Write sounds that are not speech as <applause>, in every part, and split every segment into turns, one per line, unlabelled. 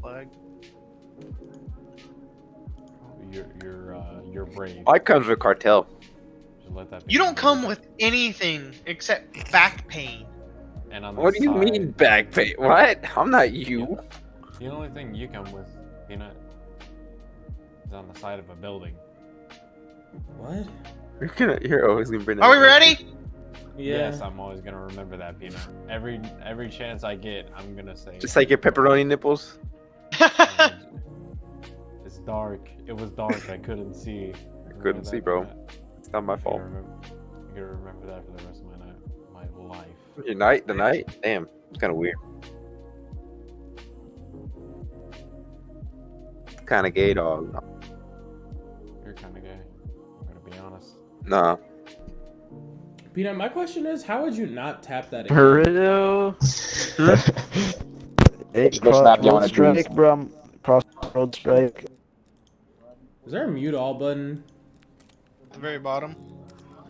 flag.
You're you're uh, you're brave.
I comes with cartel.
Just let that
You don't
known.
come with anything except back pain.
And on the
What do you
side-
mean back pain? What? I'm not you.
The only thing you come with, Peanut, is on the side of a building.
What?
You're gonna. You're always gonna bring.
Are we
that up.
ready?
Yeah.
Yes, I'm always gonna remember that, Peanut. Every every chance I get, I'm gonna say.
Just like your pepperoni nipples. <laughs>
it's dark. It was dark. I couldn't see. <laughs>
I
couldn't
see, bro. It's not my
I'm
fault.
gonna remember, I'm gonna remember that for the rest of my night, my life.
Your night, the night. Damn, it's kind of weird. Kind of gay, dog.
You're kind of gay. I'm gonna be honest.
Nah.
Peanut, my question is, how would you not tap that?
Burrito. <laughs> Hey,
Just go snap on a
strike,
juice.
bro. Crossroad strike.
Is there a mute all button?
At the very bottom.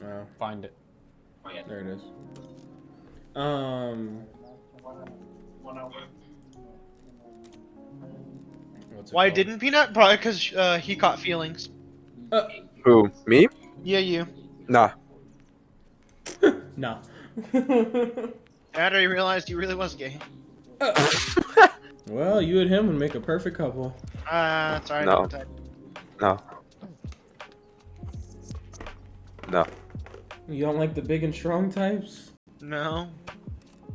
No,
Find it.
there it is. Um.
Why
called?
didn't Peanut? Probably because uh, he caught feelings.
Who? Me?
Yeah, you.
Nah.
No.
After he realized he really was gay.
Well, you and him would make a perfect couple.
Uh, sorry.
No. No. No.
You don't like the big and strong types?
No.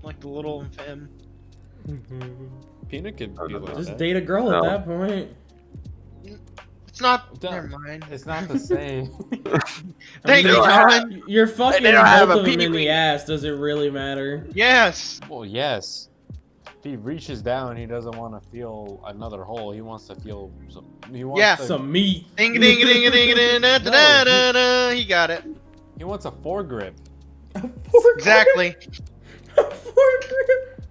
Like the little and femme.
Peanut could
No,
be
no, no.
like
Just
that.
date a girl
No.
at that point.
It's not.
Don't-
Never mind.
It's not the same. <laughs> <laughs>
Thank
you,
John.
You're fucking
They have
both
a
of them in the ass. Does it really matter?
Yes.
well, yes. If he reaches down, he doesn't want to feel another hole. He wants to feel. Some, he wants
Yeah.
to-
Some meat.
Ding ding ding ding ding da da da da da. He got it.
He wants a foregrip. A foregrip.
Exactly. <laughs> A foregrip.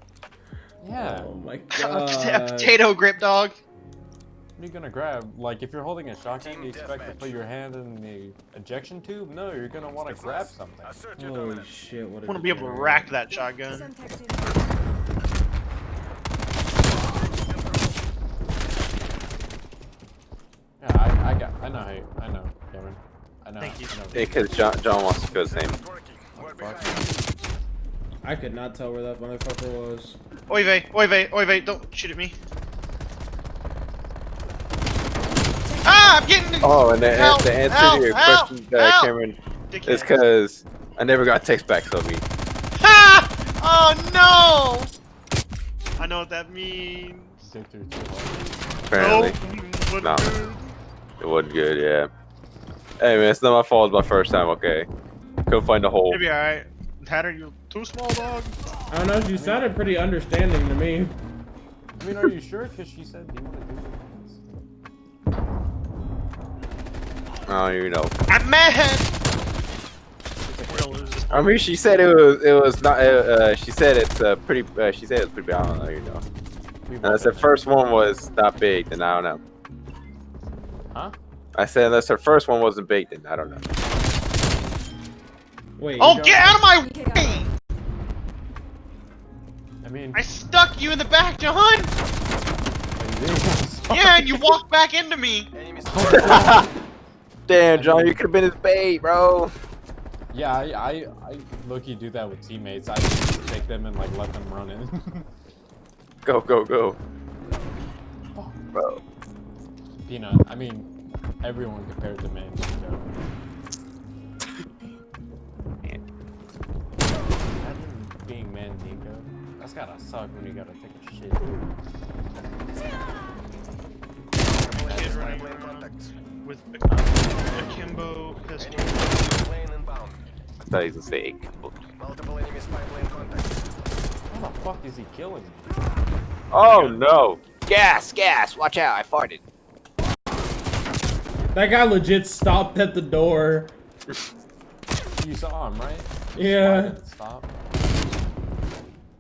Yeah.
Oh my <laughs> god.
A
god.
potato grip dog.
What are you gonna grab? Like, if you're holding a shotgun, do you expect to put your hand in the ejection tube? No, you're gonna want to grab something.
Holy shit! What
I
a
want to be able to rack that shotgun.
Yeah, I, I got, I know, how you, I know, Cameron. I know.
Thank you.
I know.
Because John, John wants to feel the same.
Fuck.
I could not tell where that motherfucker was.
Oy vey, oy vey, oy vey, don't shoot at me. Ah, I'm getting.
Oh, and the, and
Help,
the answer
help,
to your
help,
question, uh. Cameron,
Dickhead.
is because I never got text back, Sophie.
Ha! Oh no! I know what that means.
Stick through too hard.
Apparently,
Nope. What
No.
Good?
it wasn't good. Yeah. Hey man, it's not my fault. It's my first time. Okay. Couldn't find a hole.
Maybe alright. Tatter, you too small, dog.
I don't know. You sounded pretty understanding to me.
I mean, are you sure? Because she said, do you want to do this?
Oh, you know.
I'm mad. We're gonna lose this.
I mean, she said it was. It was not. Uh, uh, she said it's uh, pretty. Uh, she said it's pretty big. I don't know. You know.
We've all
Unless the first one was not big, then I don't know.
Huh?
I said unless her first one wasn't big, then I don't know.
Wait.
Oh, get out of my way!
I mean,
I stuck you in the back, John. Yeah, and you walked back into me. <laughs> <laughs>
Damn, John, you could have been his bait, bro.
Yeah, I, I, I low-key do that with teammates. I just take them and like let them run in. <laughs>
Go, go, go. Oh. Bro.
Peanut. I mean, everyone compared to man. Imagine being man Nico. That's gotta suck when you gotta take a shit.
Kid running around with a akimbo pistol.
I thought he was gonna say eight.
How the fuck is he killing me?
Oh no! Gas, gas! Watch out! I farted.
That guy legit stopped at the door.
You saw him, right?
Yeah.
Stop.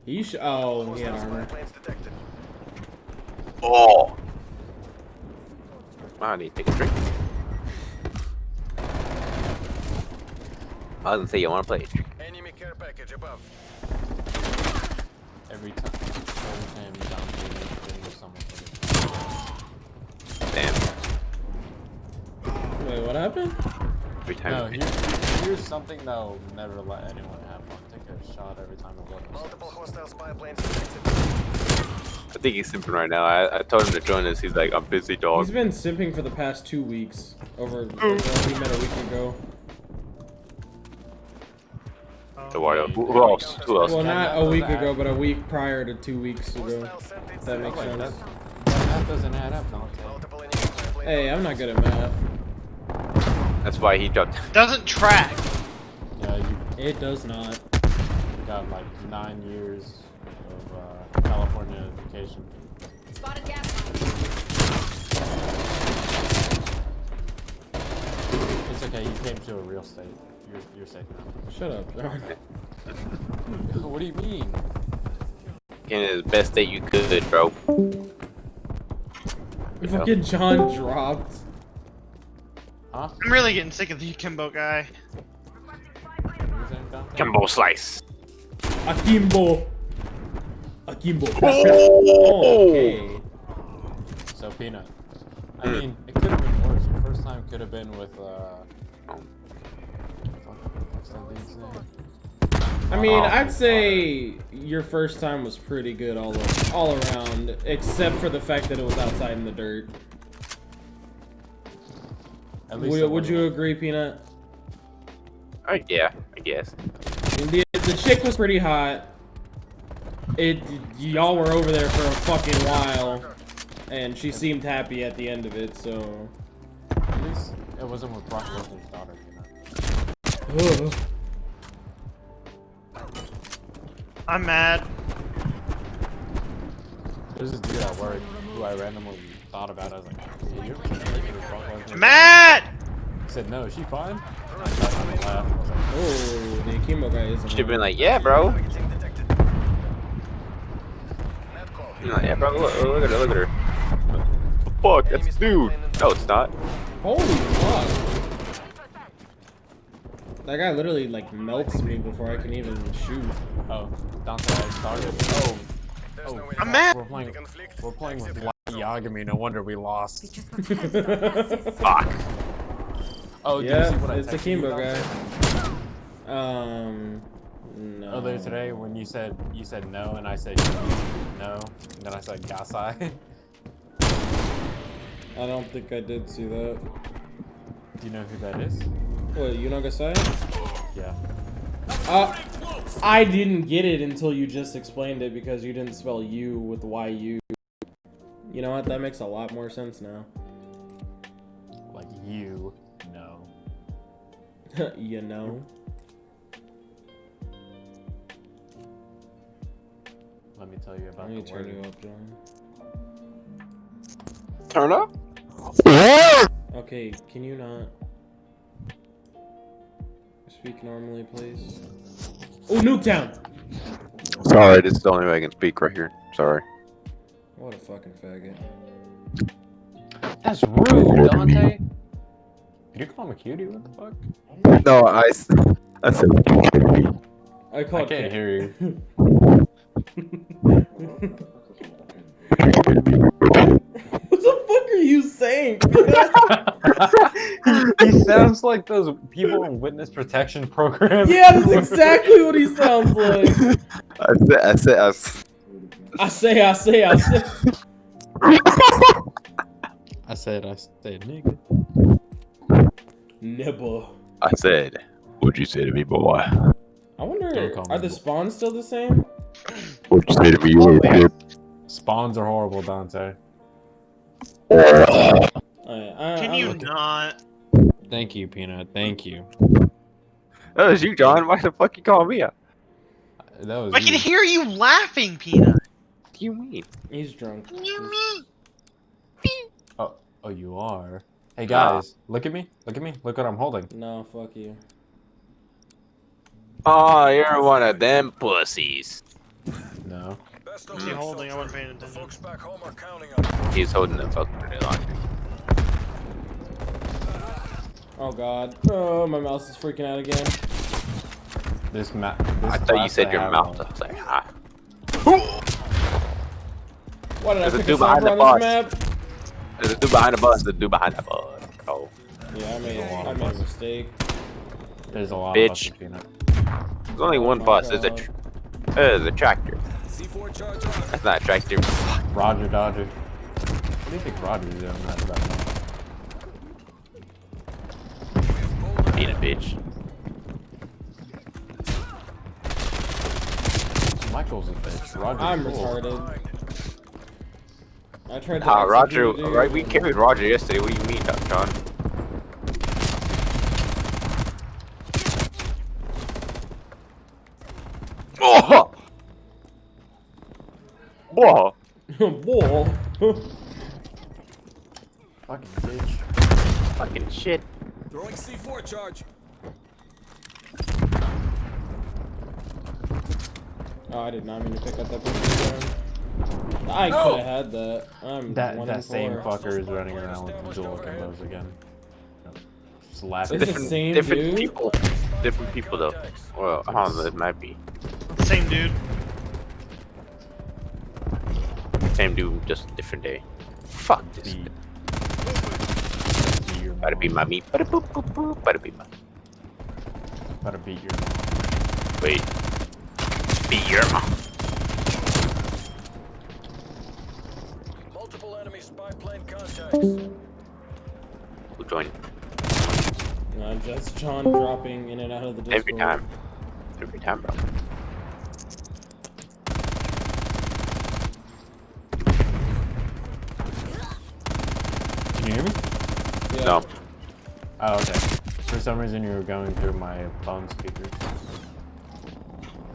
He sh- Oh, he had armor.
Oh. I need to take a drink. I was gonna say you wanna play.
Enemy care package above.
Every time. Every time down to someone.
Wait, what happened?
Every time.
No, here, here's something that'll never let anyone have fun. Take a shot every time it levels.
Multiple hostile spy planes detected.
I think he's simping right now. I, I told him to join us. He's like, I'm busy, dog.
He's been simping for the past two weeks. Over, over we met a week ago.
Eduardo. Who, who else? Who else?
Well, not a week ago, but a week prior to two weeks ago. If that makes sense.
that, that math doesn't add up, Dante.
Multiple enemy spy planes.
Hey, I'm not good at math.
That's why he jumped. <laughs>
Doesn't track.
Yeah, you
It does not.
got like nine years of uh, California education.
Spotted gas.
It's okay, you came to a real state. You're, you're safe now.
Shut up, John. <laughs>
what do you mean?
In the best state you could, bro.
We fucking John dropped.
Huh?
I'm really getting sick of the Kimbo guy.
What were you saying, Dante?
Kimbo slice.
Akimbo. Akimbo. Oh, okay.
So Peanut. I
Hmm.
mean, it could have been worse. Your first time could have been with uh. What's that dude's name?
I mean,
Oh.
I'd say your first time was pretty good all all around, except for the fact that it was outside in the dirt.
At least
Would, would you agree, Peanut?
Oh, yeah, I guess.
The, the chick was pretty hot. It y'all were over there for a fucking while, and she seemed happy at the end of it. So.
At least it wasn't with Brock Lesnar's daughter. You know?
Ugh.
I'm mad.
There's this dude at work who I randomly thought about. it. I was like, hey, you ever seen a picture of Brock
Mad!
He said, no, is she fine? I sat down and laughed. I was like,
Oh, the Akimbo guy is.
Should have been like, yeah, bro.
Targeting detected. Net call.
You're like, yeah, bro. Look, look at her. Look at her. Fuck, that's dude. No, it's not.
Holy fuck! That guy literally like melts me before I can even shoot.
oh, Dante, I started. Oh. Oh,
no
I'm mad.
we're playing.
Conflict.
We're playing with
Exit.
Light Yagami. No wonder we lost. <laughs>
Fuck.
Oh, did you
yeah,
see what I
it's the Kimbo
Dante?
guy. Um, no.
Earlier today, when you said you said no, and I said no, and then I said gasai. <laughs>
I don't think I did see that.
Do you know who that is?
What, you know Gasai?
Yeah.
Uh, I didn't get it until you just explained it because you didn't spell you with Y-U. You know what? That makes a lot more sense now.
Like you, know. <laughs>
you know?
Let me tell you about
Let me
the
turn
word.
you up, John.
Turn up?
Okay, can you not speak normally, please? Oh, Nuketown!
Sorry, this is the only way I can speak right here. Sorry.
What a fucking faggot.
That's rude, Dante. Did you call him a cutie? What the fuck?
No, I, s- I said.
I
I
called
can't
K-
hear you. <laughs>
what the fuck are you saying? <laughs> <laughs>
he sounds like those people in witness protection programs.
yeah, that's exactly what he sounds like.
I said. I said. I s-
I say, I say, I say.
I said, I said, nigga.
Nibble.
I said. What'd you say to me, boy?
I wonder,
Don't
are the spawns still the same?
What'd you say to me, you little kid?
Spawns are horrible, Dante.
Alright, I,
Can
I
you
look-
not?
Thank you, Peanut. Thank you.
That was you, John. Why the fuck you calling me out?
That was
I can hear you laughing, Peanut.
What do you mean?
He's drunk.
You mean?
Oh, oh, you are. Hey guys, look at me. Look at me. Look what I'm holding.
No, fuck you.
Oh, you're one of them pussies.
No.
Best of
he holding? I wasn't paying attention.
folks back home are counting on.
He's holding the fucking grenade launcher.
Oh god. Oh, my mouse is freaking out again.
This map.
I thought you said your mouth. I was like, ah.
Why did
There's
I
a
pick a
dude behind
sniper
the
on
box.
this map?
There's a dude behind the bus. There's a dude behind the bus. Oh.
Yeah, I made,
There's a lot
I
of
made a mistake.
There's a lot
Bitch.
of buses, Peanut.
There's only
Oh
one
my
bus. It's a,
God.
tr- it's a tractor.
C4 charge on.
That's not a tractor.
Roger Dodger. What do you think Roger's doing that about?
Being a bitch.
Michael's a bitch. Roger's
I'm
cool.
retarded. I tried to.
Ah, Roger.
execute
Right, we
and-
carried Roger yesterday. What do you mean, Doc John? Oh! Whoa!
Bull. <laughs>
Fucking bitch.
Fucking shit.
Throwing C4 charge.
Oh, I did not mean to pick up that pistol. I
No!
could have had that. I'm
That
one
that same
four.
fucker is running around with the dual combos again. Slapping.
It's the
different,
same
different
dude?
people. Different people though. Well, I don't know. It might be
Same dude.
same dude, just a different day. Fuck this.
Beat. Beat your
Gotta be
mom.
my meat. Bada boop boop boop. Gotta be my.
Gotta beat your.
Wait. Be your mom.
Multiple enemy spy plane contacts.
Who joined?
Uh, just John dropping in and out of the Discord.
Every time. Every time, bro.
Can you hear me?
Yeah.
No.
Oh, okay. For some reason, you were going through my phone speakers.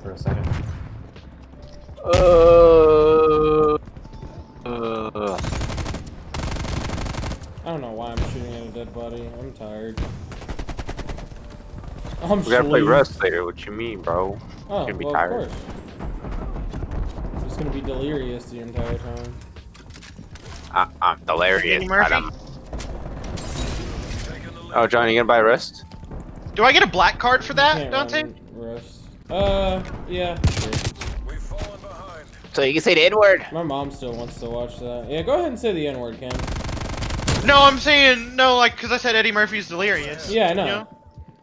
For a second.
Uh. Uh.
I don't know why I'm shooting at a dead body. I'm tired. I'm
We gotta play
sleep.
Rust later. What you mean, bro?
Oh,
Gonna be
well,
tired.
of course. I'm just gonna be delirious the entire time.
I, I'm hilarious.
Eddie Murphy?
Adam. Oh, John, you gonna buy Rust?
Do I get a black card for that,
can't
Dante?
Rust. Uh, yeah. sure.
We've fallen behind.
So you can say the N word.
My mom still wants to watch that. Yeah, go ahead and say the N word, Cam.
No, I'm saying no, like because I said Eddie Murphy's delirious.
Yeah, I know.
You know?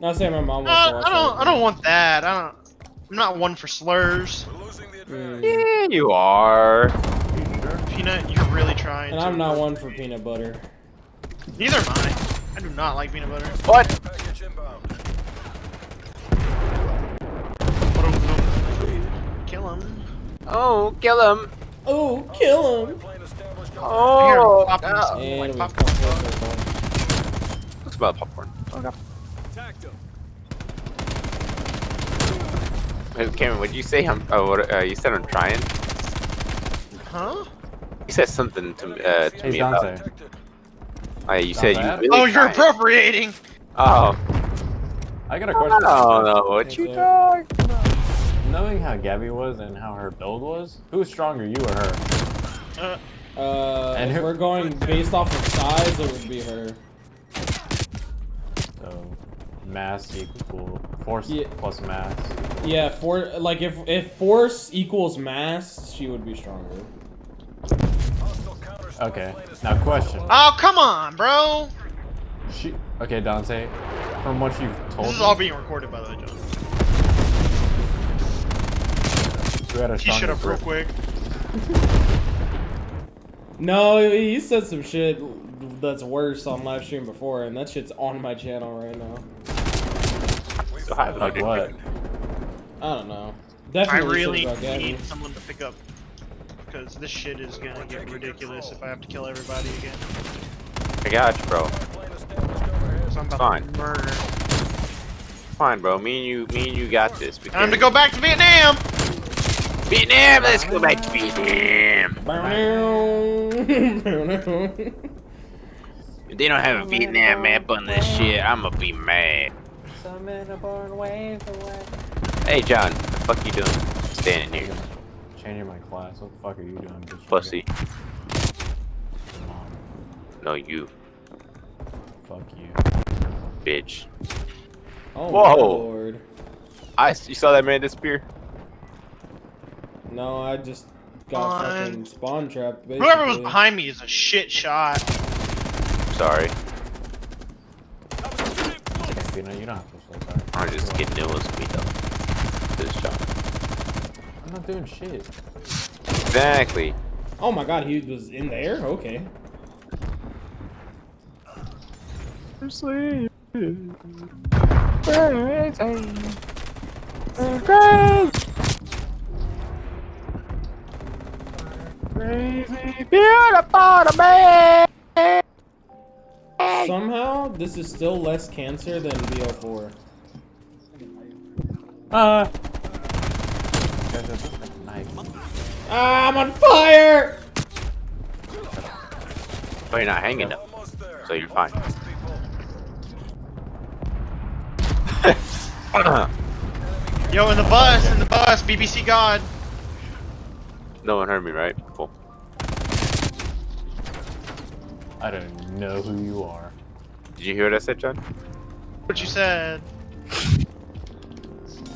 Not saying my mom wants
Uh,
to watch
I don't.
that.
I don't want that. I don't. I'm not one for slurs.
We're losing the advantage.
Mm.
Yeah, you are.
Peanut, you're really trying.
And
to.
I'm not one for peanut butter.
Neither am I. I do not like peanut butter.
What?
Kill him.
Oh, kill him.
Oh, kill him!
Plane
Oh,
Pop him.
no.
And
Like
come full.
Looks about popcorn.
Attacked him.
Hey, Cameron, what did you say? I'm, oh, what, uh, you said I'm trying.
Huh?
You said something to, uh, to
Hey,
me about.
Dante.
Detected.
Uh, you said you
bad.
really
Oh, you're
trying.
appropriating.
Oh,
I got a question.
don't know what you
What's
talking about.
Knowing how Gabby was and how her build was, who's stronger, you or her?
Uh,
Uh,
And
if
who-
we're going based off of size, it would be her.
So, mass equal force
Yeah.
plus mass.
Yeah, for like if if force equals mass, she would be stronger.
Hostile counter spy
Okay.
plane
Now, question.
oh, come on, bro.
She. Okay, Dante. From what you've told
This is
me,
all being recorded, by the way, John.
who had a
He shut
stronger
up real quick. <laughs>
No, he said some shit that's worse on live stream before, and that shit's on my channel right now.
So high
Like what?
I don't know.
I
Definitely
really
shit about Gabby.
need someone to pick up because this shit is gonna get ridiculous if I have to kill everybody again.
I got you, bro.
plane.
So
Fine.
murder.
Fine, bro. Me and you, me and you got this. We
Time to go back to Vietnam.
Vietnam. Let's go back to Vietnam. If they don't have a Vietnam map on this shit, I'ma be mad. Hey, John, what the fuck you doing? Standing here,
Changing my class. What the fuck are you doing, bitch?
pussy. No, you,
Fuck you.
bitch.
oh
Whoa.
lord.
I, you saw that man disappear?
No, I just got
Fine.
fucking spawn trapped. Basically.
Whoever was behind me is a shit shot.
Sorry.
Peanut. You don't have to feel sorry.
I'm just kidding. It was me though. This shot.
I'm not doing shit.
Exactly.
Oh my god, he was in there? Okay. Somehow, this is still less cancer than BO4.
Uh. Guys, that's a knife.
Ah, I'm on fire!
But you're not hanging up, so you're fine. <laughs>
Yo, in the bus, in the bus, BBC God.
no one heard me, right?
I don't know who you are.
Did you hear what I said, John?
What you said?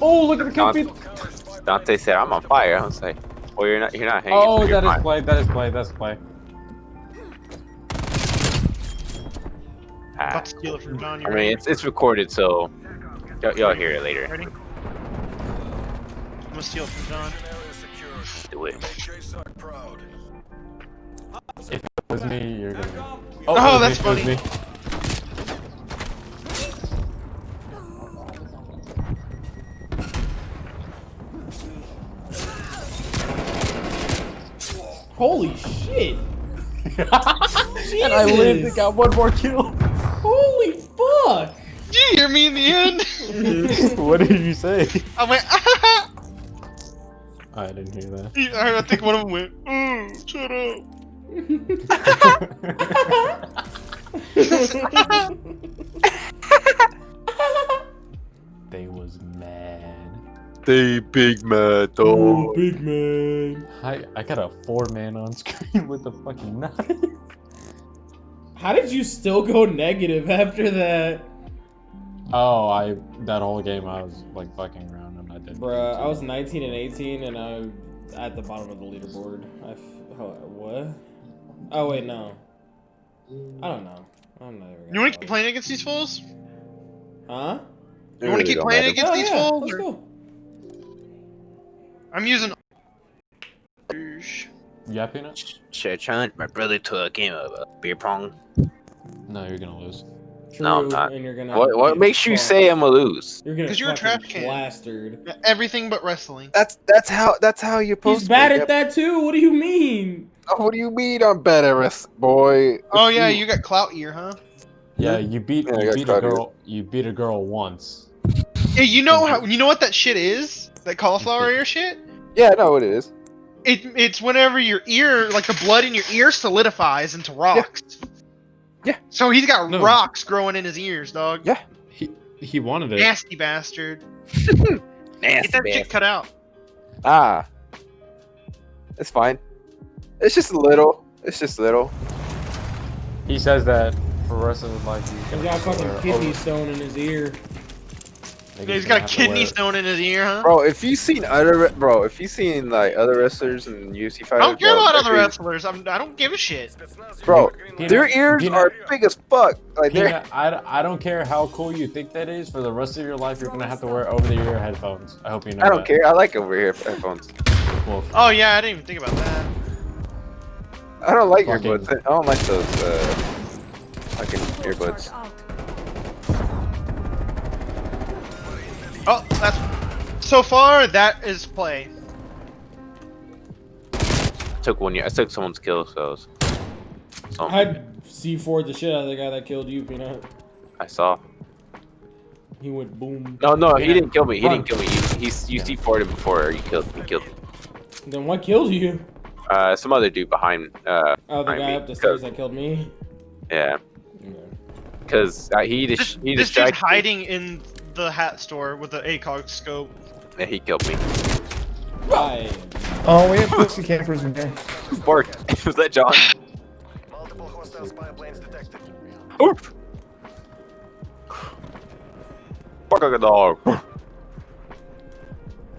Oh, look at the kill
Dante. Dante said, "I'm on fire." I was like, "Well, you're not. You're not hanging."
Oh,
so you're
that is
fine."
play. That is play. That's play.
Ah,
About to steal it from John. You
I
ready?
mean, it's it's recorded, so y'all, y'all hear it later.
Ready? I'm gonna steal it from John.
Do it.
Make JSOC proud.
If it was me, you're gonna.
Oh,
it was
that's
me, it was
funny.
me.
Holy shit! <laughs>
and I lived and got one more kill.
Holy fuck!
Did you hear me in the end? <laughs>
what did you say?
I went. <laughs>
I didn't hear that.
I think one of them went. Mm, shut up. <laughs>
they was mad.
They big mad
Oh, big man.
I I got a four man on screen with a fucking knife.
How did you still go negative after that?
Oh, I that whole game I was like fucking around and I did.
Bruh, I was 19 and 18 and I at the bottom of the leaderboard. I f- oh, what? Oh wait, no. I don't know. I'm not even.
You wanna keep playing against these fools?
Huh?
You wanna keep playing against
Oh
these
yeah,
fools?
let's
or-
go.
I'm using. Douche.
Yeah, peanut.
Should I challenge my brother to a game of uh, beer pong?
No, you're gonna lose.
True,
No, I'm not.
and you're gonna.
What what makes you say I'm gonna lose?
You're gonna
'Cause you're a trash can.
plastered.
Everything but wrestling.
That's that's how that's how you're supposed
He's
to.
bad
be.
at that too. What do you mean?
Oh, what do you mean I'm bad at wrestling, boy?
Oh yeah, you got clout ear, huh?
Yeah, you beat
Yeah,
you beat a
caught here.
girl. You beat a girl once.
Yeah, you know how you know what that shit is? That cauliflower ear shit?
Yeah, I know what it is.
It it's whenever your ear, like the blood in your ear, solidifies into rocks.
Yeah.
So he's got
No.
rocks growing in his ears, dog.
Yeah.
He he wanted it.
Nasty bastard.
Nasty <laughs>
Get that shit cut out.
Ah, it's fine. It's just a little. It's just little.
He says that for the rest of his life. He's
He's
gonna
got a fucking
wear
kidney
over-
stone in his ear.
like,
Yeah, he's
gonna
got a kidney stone in his ear, huh?
Bro, if you've seen other bro, if you've seen like other wrestlers and UFC fighters,
I don't care
bro,
about
their
other
ears-
wrestlers. I'm, I don't give a shit.
Bro,
Peanut-
their ears
Peanut-
are big as fuck. Like they're
Peanut, I, I don't care how cool you think that is. For the rest of your life, you're gonna have to wear over-the-ear headphones. I hope you know.
I don't
that.
care. I like over here headphones.
Well,
Oh yeah, I didn't even think about that.
I don't like
Fucking-
earbuds. I don't like those uh fucking earbuds.
Oh, that's so far that is play.
I took one year. I took someone's kill, so. it's- so
I'd C4 the shit out of the guy that killed you, Peanut.
I saw.
He went boom.
No, no, he didn't kill me. He
Run.
didn't kill me. You, he, you C4'd him before you killed me. Killed me.
Then what killed you?
Uh, some other dude behind. Uh,
Oh, the
I
guy
mean,
up the stairs that killed me.
yeah,
Yeah.
because uh, he
just
dis he
this dude's
distracted. me.
hiding in the hat store with the ACOG scope.
Yeah, he killed me.
I
Oh, we have pussy campers in here.
Bark. <laughs> Was that John?
Multiple hostile spy planes detected.
Oof. Fuck a dog.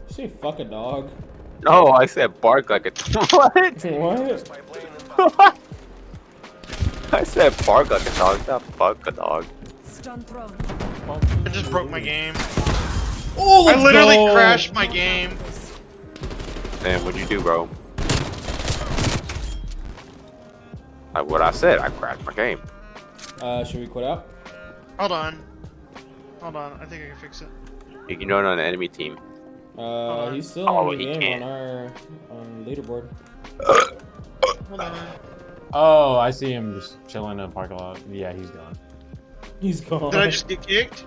say fuck a dog.
No, I said bark like a. <laughs> what?
What?
Spy plane inbound.
I said bark like a dog, not fuck a dog.
I just broke my game.
Oh,
I literally
go.
crashed my game.
Damn, what'd you do, bro? Like what I said, I crashed my game.
Uh, should we quit out?
Hold on. Hold on. I think I can fix it.
You can join on the enemy team.
Uh, he's still
Oh,
on the game
can't.
on our on leaderboard.
Hold on.
Oh, I see him just chilling in a parking lot. Yeah, he's gone.
He's gone.
Did I just get kicked?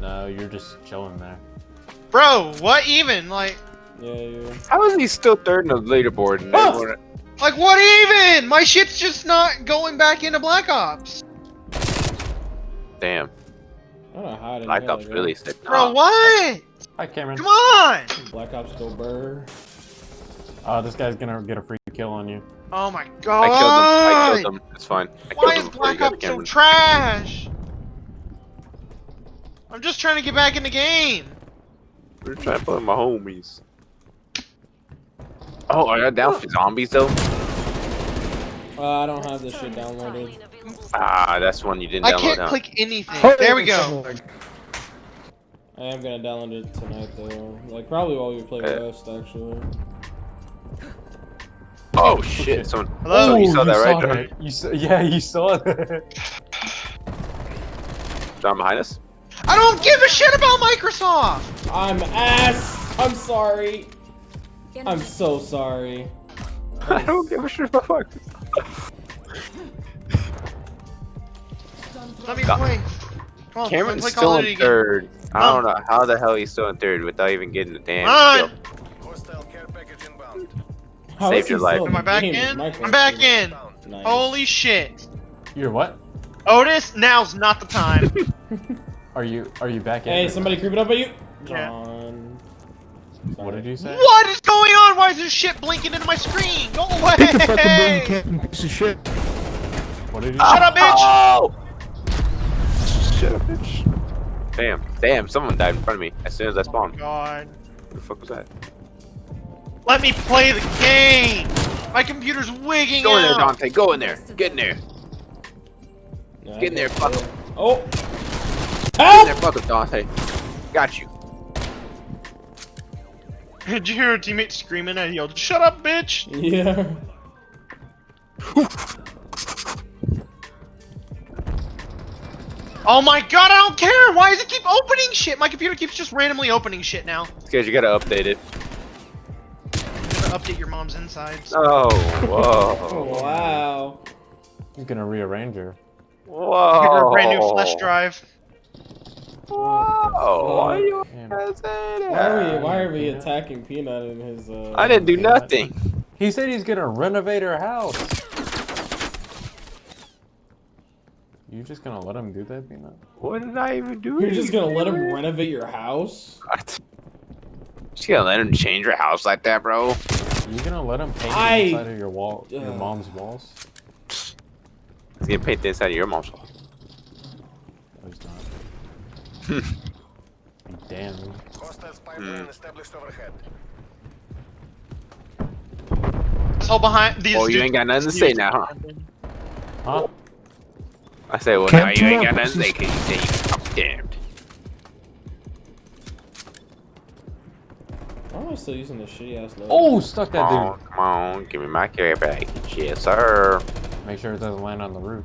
No, you're just chilling there.
Bro, what even? Like,
Yeah, yeah.
How is he still third in the leaderboard? And
Oh! like what even? My shit's just not going back into Black Ops.
Damn,
I don't know how I didn't
Black Ops really
guy.
said
Bro, what?
Hi, Cameron.
Come on!
Black Ops go burr.
Oh, this guy's gonna get a free kill on you.
Oh my god!
I killed him. I killed him. It's fine. I
Why is Black Ops so trash? I'm just trying to get back in the game.
We're trying to play with my homies. Oh, are you down for zombies though?
Uh, I don't have this shit downloaded.
Ah, that's one you didn't
I
download.
can't
huh?
click anything. There we go.
I am gonna download it tonight though. Like probably while we play
Yeah.
Rust actually.
Oh shit! Someone.
Hello?
So you saw
Oh,
that, right, John?
You saw, yeah, you saw that.
John behind us?
I don't give a shit about Microsoft.
I'm ass. I'm sorry. I'm so sorry. <laughs>
I don't give a shit about fuck.
Let me play. Come on,
Cameron's
play
still in
Duty again.
third. I don't know how the hell he's still in third without even getting the damn
Come on.
kill.
Hostile care package inbound.
How
Saved your life.
still
Am I back in? I'm back in.
Nice.
Holy shit.
You're what?
Otis, now's not the time. <laughs> <laughs>
Are you are you back in?
Hey, somebody creeping up at you.
Yeah.
John.
What did you say?
what is going on? Why is this shit blinking into my screen? Go away!
Get the fucking burn captain piece of shit.
What did you
Shut up, bitch!
Oh! Shut up, bitch. Damn, damn, someone died in front of me as soon as I
Oh
spawned.
god.
What the fuck was that?
Let me play the game! My computer's wigging
Go in there! Dante. Go in there. Get in there.
Yeah,
Get in there,
okay.
fuck him.
Oh.
Get in there, fuck him, Dante. Got you. <laughs>
Did you hear a teammate screaming and he yelled, Shut up, bitch!
Yeah. <laughs>
Oh my god, I don't care! Why does it keep opening shit? My computer keeps just randomly opening shit now.
It's because you gotta update it.
I'm gonna update your mom's insides.
Oh,
Oh
whoa. <laughs>
wow.
He's gonna rearrange her.
Whoa.
Give her a brand new flash drive.
Whoa. Why are you
Damn.
guys saying
Why are we why are we attacking Peanut in his uh
I didn't do nothing.
He said he's gonna renovate her house. You just gonna let him do that, Peanut?
What did I even do?
You're just gonna let him renovate your house?
What? Just gonna let him change your house like that, bro?
You gonna let him paint
I-
the inside of your wall, your
Ugh.
mom's walls?
He's gonna paint the inside of your mom's wall.
No, he's not. Damn.
Hostile spy plane established overhead.
So behind these
Oh, you ain't got nothing to say now, huh?
Huh?
I say, well,
Can't
now you ain't
that,
got nothing to say
pussies.
because you say you I'm damned.
Why am I still using this shitty ass logo?
Oh, stuck that
Come on,
dude.
Oh, come on, give me my carry back. Yes, sir.
Make sure it doesn't land on the roof.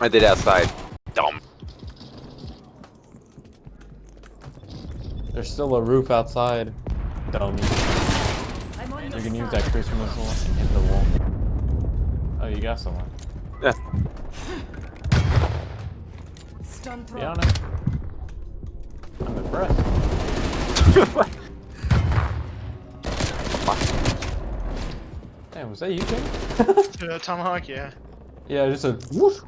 I did outside. Dumb.
There's still a roof outside. Dummy.
I'm
You can use that Christmas missile and hit the wall. Oh, you got someone.
Yeah.
Stun
Be
throw.
on it. I'm impressed. <laughs> Damn, was that you, Jim?
Uh, Tomahawk, yeah.
yeah, just a whoosh. <laughs>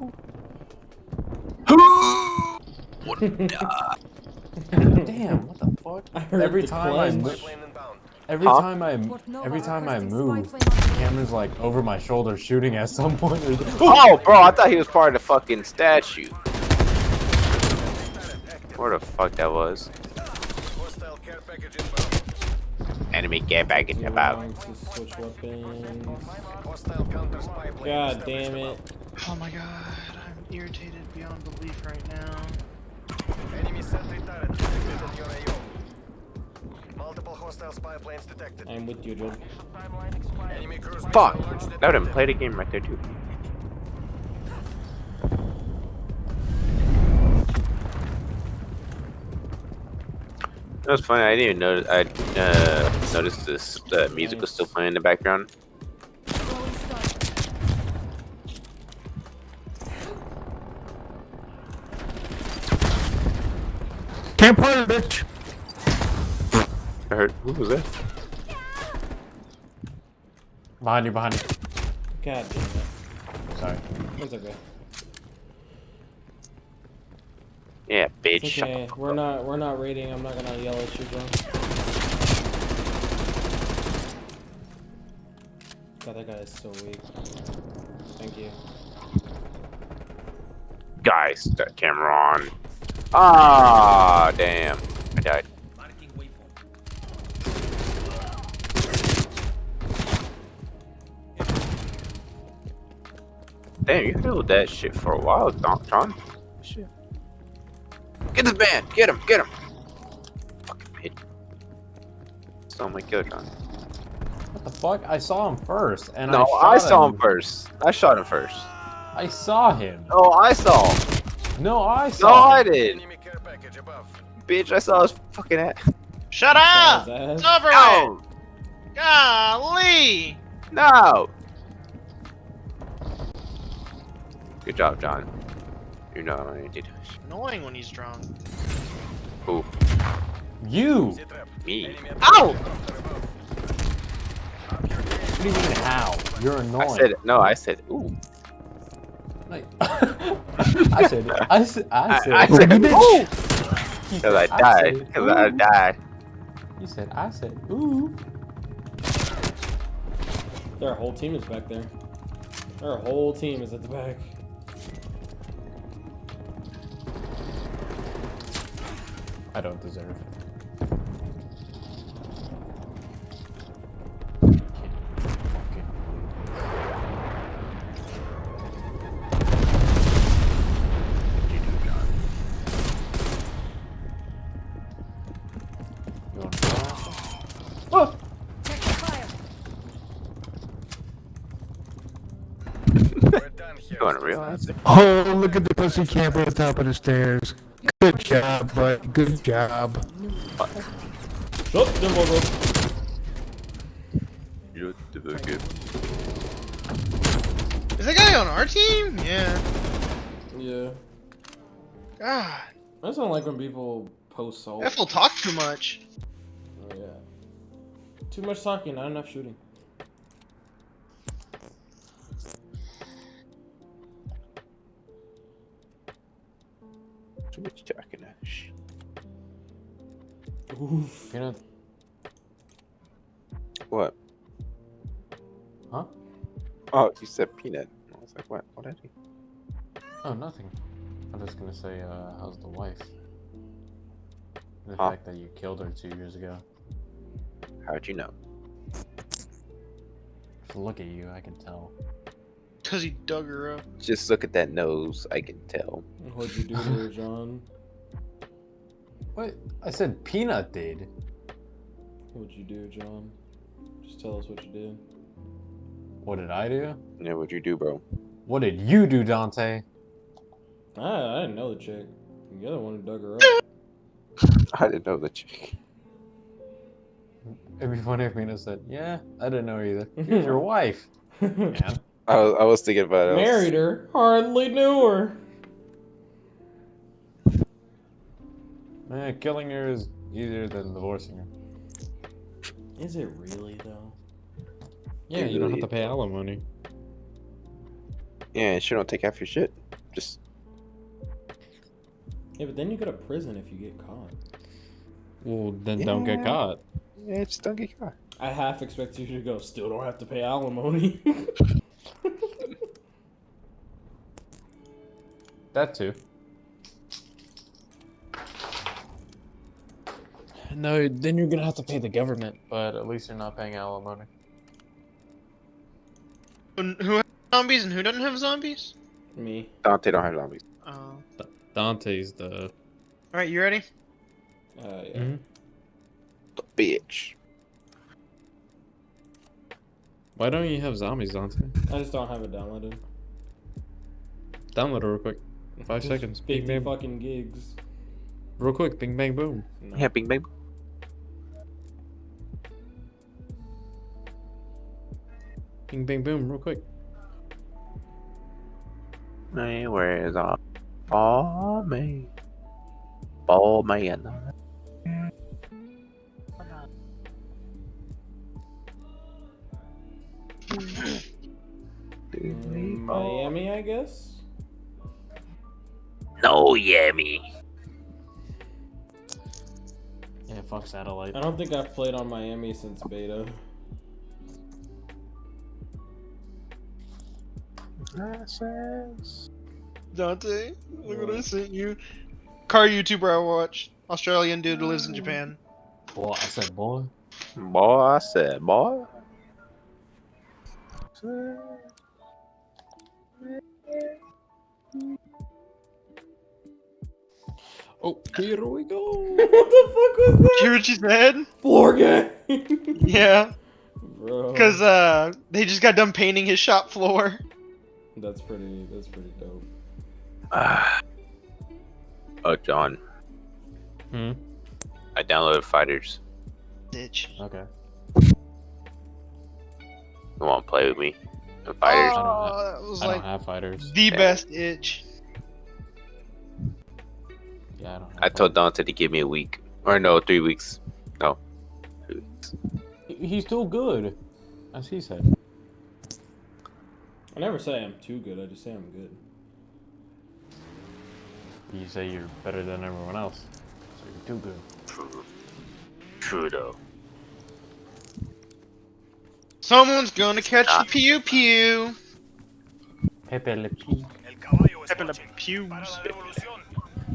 Damn, what the fuck?
I heard
Every
the
time I
clang.
Every
Huh?
time I every time I move,
spy plane on
camera's like over my shoulder shooting at <laughs> some point. <laughs> <laughs>
Oh, bro, I thought he was part of the fucking statue. Where the fuck that was?
Hostile care package inbound.
Enemy get back in the bow.
To switch weapons.
Hostile counter spy plane
God damn it.
Oh my god, I'm irritated beyond belief right now.
Enemy sentry turret Multiple hostile spy planes detected.
I'm with you, Joe.
Enemy
Fuck!
missile launch
Let him
detected.
play the game right there too. That was funny. I didn't even notice. I uh, noticed this uh, music was still playing in the background.
Throwing.
Can't party, bitch.
I heard. Who was that?
Behind you, behind you.
God damn it.
Sorry.
It's okay.
Yeah, bitch.
It's okay. We're not we're not raiding. I'm not gonna yell at you, bro. God, that guy is so weak. Thank you.
Guys, that camera on. Ah, damn. I died. Damn, you held that shit for a while, Don John. Shit. Get this man! Get him! Get him! Fucking bitch. Stole my kill, John.
What the fuck? I saw him first, and
No,
I,
I, saw him first. I shot him first.
I saw him.
Oh, I saw him.
No, I
No,
saw
I
him.
did.
Enemy care.
Bitch, I saw his fucking ass.
Shut up!
his
It's over!
No!
Golly!
No! Good job, John. You know what I did.
Annoying when he's drunk.
Who?
You.
Me?
Enemy
Ow!
What do you mean how? You're annoying.
I said, no, I said, ooh.
Like, <laughs> I said, I said, I
I,
said,
I said,
Ooh.
ooh! Because I died. Because I
ooh.
died.
You said, I said, ooh.
Their whole team is back there. Their whole team is at the back.
To realize it?
Oh, look at the pussy camper at the top of the stairs. Good job, bud. Good job.
Shut them over.
You did very good.
Is that guy on our team? Yeah.
Yeah.
God.
I just don't like when people post salt.
F will talk too much.
Oh, yeah. Too much talking, not enough shooting.
Too much talking. Shh.
Oof.
You know,
What?
huh?
Oh, you said peanut. I was like, what? What did he?
Oh, nothing. I'm just gonna say, uh, how's the wife? The
Huh?
fact that you killed her two years ago.
How'd you know?
Look at you, I can tell.
Cause he dug her up.
Just look at that nose. I can tell.
What'd you do to her, John?
What? I said Peanut did.
What'd you do, John? Just tell us what you did.
What did I do?
Yeah, what'd you do, bro?
What did you do, Dante?
I, I didn't know the chick. The other one who dug her up. <laughs>
I didn't know the chick.
It'd be funny if Peanut said, "Yeah, I didn't know either." Here's <laughs> your wife. <laughs> Man,
I was, I was thinking about it.
Married her, hardly knew her.
Eh, killing her is easier than divorcing her.
Is it really though?
Yeah, you don't have to pay alimony.
Yeah, she don't take half your shit. Just
Yeah, but then you go to prison if you get caught.
Well, then don't get
Yeah.
caught.
yeah, just don't get caught.
I half expect you to go. Still don't have to pay alimony. <laughs>
That too. No, then you're gonna have to pay the government, but at least you're not paying alimony.
Who who has zombies and who doesn't have zombies?
Me.
Dante don't have zombies.
Oh.
Dante's the
Alright, you ready?
Uh, yeah.
Mhm.
The bitch.
Why don't you have zombies, Dante?
I just don't have it downloaded.
Download it real quick. Five seconds. Big
50
bang.
fucking gigs.
Real quick. Bing bang boom.
No.
Yeah, bing bang.
Bing bang boom. Real quick.
Hey, where is our ball man? Ball man.
Mm, Miami, I guess.
No, me.
Yeah, fuck satellite.
I don't think I've played on Miami since beta.
Dante, look what I sent you. Car YouTuber I watch. Australian dude who lives in Japan.
Boy, I said boy.
Boy, I said, boy.
Oh, here we go. <laughs>
what the fuck was that?
Hear what she said?
Floor game. <laughs>
Yeah,
Bro.
because uh, they just got done painting his shop floor.
That's pretty. That's pretty dope.
Ah. <sighs> oh, John.
Hmm.
I downloaded Fighters.
Bitch.
Okay.
You want to play with me? The Fighters.
Oh, that was
I don't have fighters.
the
Yeah.
best itch.
Yeah, I don't. Have
I told Dante to give me a week. Or no, three weeks. No. Two weeks.
He's too good, as he said.
I never say I'm too good. I just say I'm good.
You say you're better than everyone else, so you're too good.
True. True though.
Someone's gonna catch
Ah.
the pew pew.
Pepe le pee.
El caballo es
Pepe le
marching.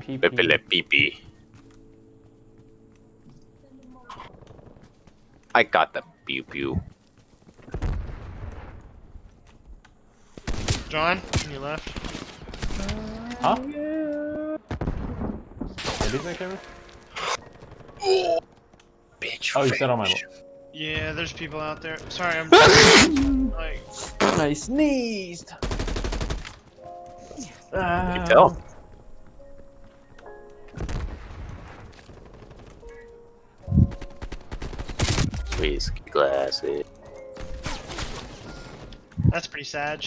Pews.
Para la revolución.
pee
Pepe le pipi. I got the pew pew.
John, you left.
Huh? What did you say, Kevin?
Bitch.
Oh, you said on my.
Yeah, there's people out there. Sorry, I'm <laughs> like
I sneezed.
You can tell. Ah. Whiskey glasses.
that's pretty sad.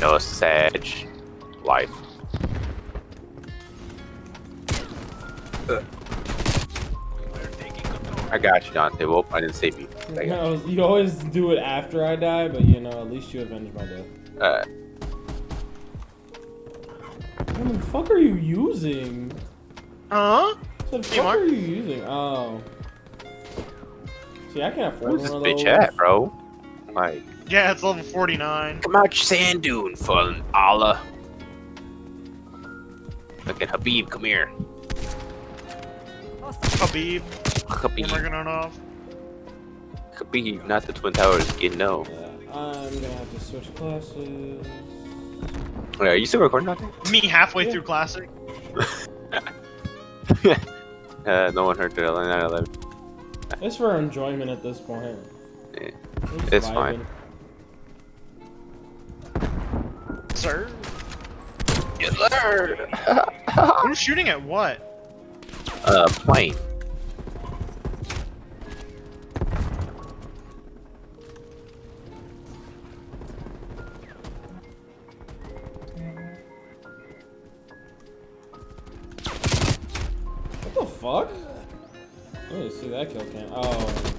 No Sag. Life. Ugh. I got you, Dante. Well, I didn't save you. <laughs> I
You, you always do it after I die, but you know, at least you avenge my death.
you. Uh,
What the fuck are you using?
Huh?
What the
Hey,
fuck
Mark.
are you using? Oh. See, I can't afford
where's this
one of
bitch
those.
at, bro? Like,
Yeah, it's level 49.
come out your sand dune, fun Allah. Look at Habib, come here.
Habib,
Habib,
Nurmagomedov.
Habib, not the Twin Towers. You know.
Yeah, I'm gonna have to switch classes.
Wait, are you still recording, Dante?
Me halfway
Yeah.
through classic. <laughs> <laughs>
Uh, no one heard the 911.
It's for enjoyment at this point.
Yeah.
We're
It's fine.
vibing.
Sir?
You learned. <laughs>
Who's shooting at what?
uh, plane.
Fuck? Didn't see that kill cam. Oh,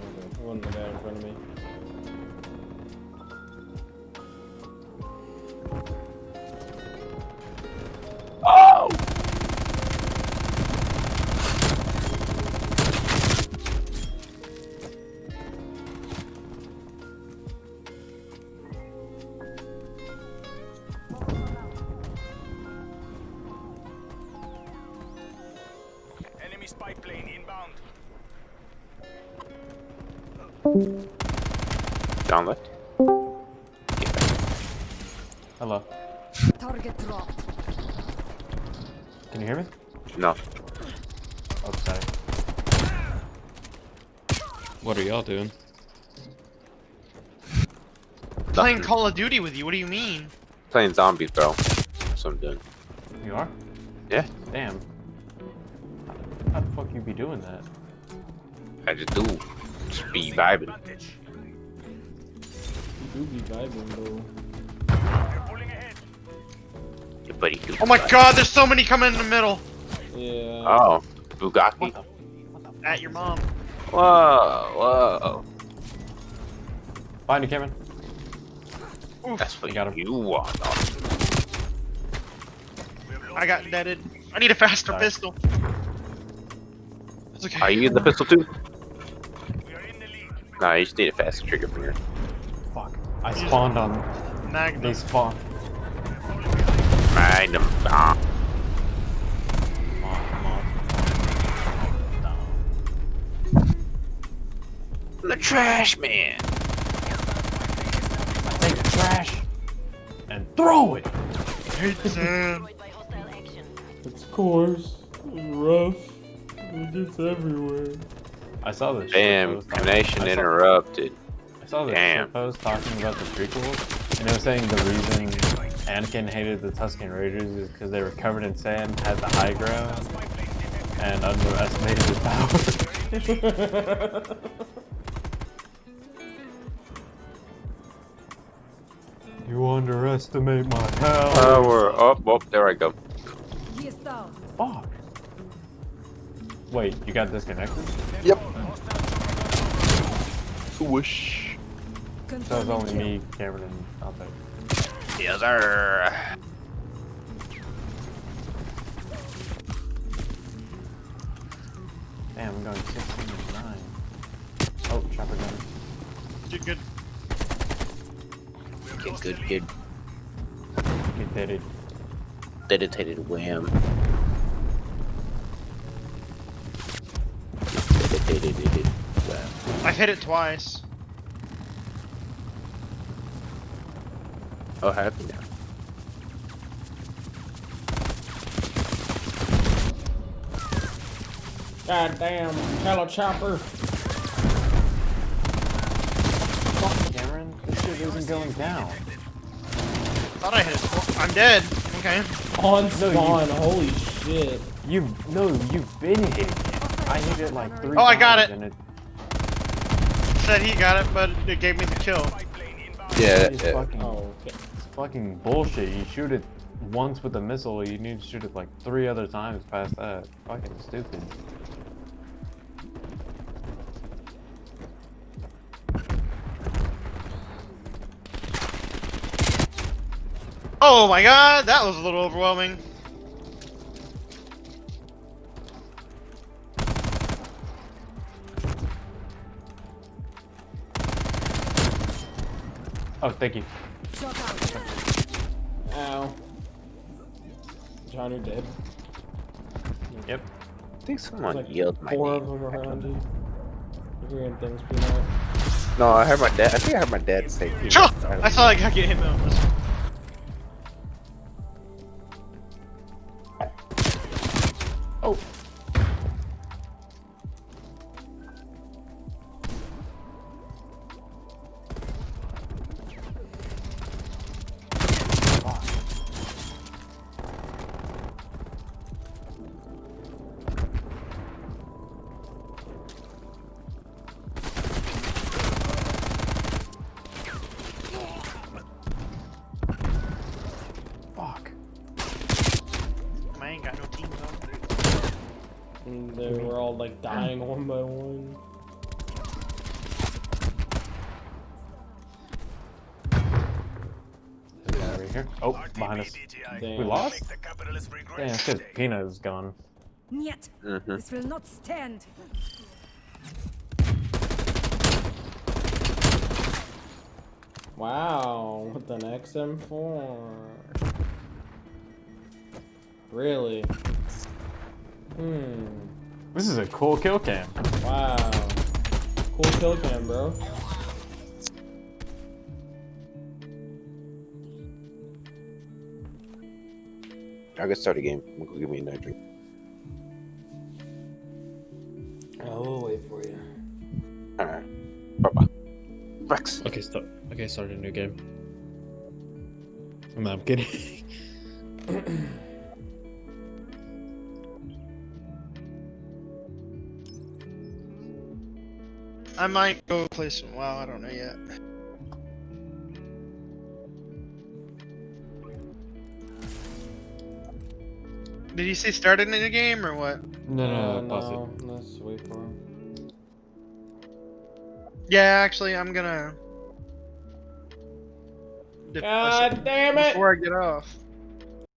y'all doing?
Playing
Nothing.
Call of Duty with you. What do you mean?
Playing zombies, bro. That's what I'm doing.
You are?
Yeah.
Damn. How the fuck you be doing that?
I just do. Just be vibing.
You do be vibing, though.
Your buddy.
Oh my god, there's so many coming in the middle.
Yeah.
Oh. Bugatti.
At your mom.
Whoa, whoa.
Find you, Kevin.
Oof.
That's what
You got him.
you want. dog.
I got deaded. I need a faster
Sorry.
pistol. It's okay.
Are you using the pistol too? Nah, you just need a faster trigger finger.
Fuck. I spawned on.
Magnum.
They spawn.
Magnum bomb.
Come on, come on.
The trash man.
Take the trash and throw it.
Hate Sam.
It's coarse. It's rough. It gets everywhere.
I saw this.
Damn, connection interrupted.
I saw this
Damn.
shit post talking about the prequels, and they were saying the reason Anakin hated the Tusken Raiders is because they were covered in sand, had the high ground, and underestimated his power. <laughs> you underestimate my power.
Power up. Oh, there I go.
He.
Fuck. Wait, you got disconnected?
Swoosh.
So it's
Confirming
only me, Cameron, and Alpha.
Yes, sir.
Damn, I'm going 16 and 9. Oh, chopper gun.
You're good.
Get good, kid.
Get deaded.
Dedicated wham. Dedicated wham.
I've hit it twice.
Oh, happy now.
God damn. Hello, chopper.
Fuck, Cameron. This shit isn't going down.
Thought I hit it. tw- I'm dead. Okay.
On spawn. Holy shit.
You no, you've been hitting it. I hit it like three
Oh, I got it.
It
Said he got it, but it gave me the kill.
Yeah,
it's
yeah.
fucking,
Oh, okay.
it's fucking bullshit. You shoot it once with a missile, you need to shoot it like three other times past that. Fucking stupid.
Oh my god, that was a little overwhelming.
Oh, thank you.
Shot out.
Ow. John, you're dead.
Yep.
I think someone
like
yelled my
four
name.
of them around you. Hearing things peanut.
No, I heard my dad. I think I heard my dad say. peanut.
Sure.
don't
I thought I got get hit though.
Behind us.
Damn.
We lost?
The capitalists
Damn, it's because Peanut is gone.
Niet.
Mhm.
This will not stand.
Wow, with an XM4. Really? Hmm.
This is a cool kill cam.
Wow. Cool kill cam, bro.
I could start a game. I'm gonna go give me another drink.
Oh, we'll wait for you.
Alright. Bye bye. Rex.
Okay, start. Okay, start a new game. No, I'm kidding.
I might go play some WoW. I don't know yet. Did you say started in a game or what?
No,
Uh,
no, no, pause it.
no, let's wait for him.
Yeah, actually, I'm gonna.
God damn it!
Before I get off.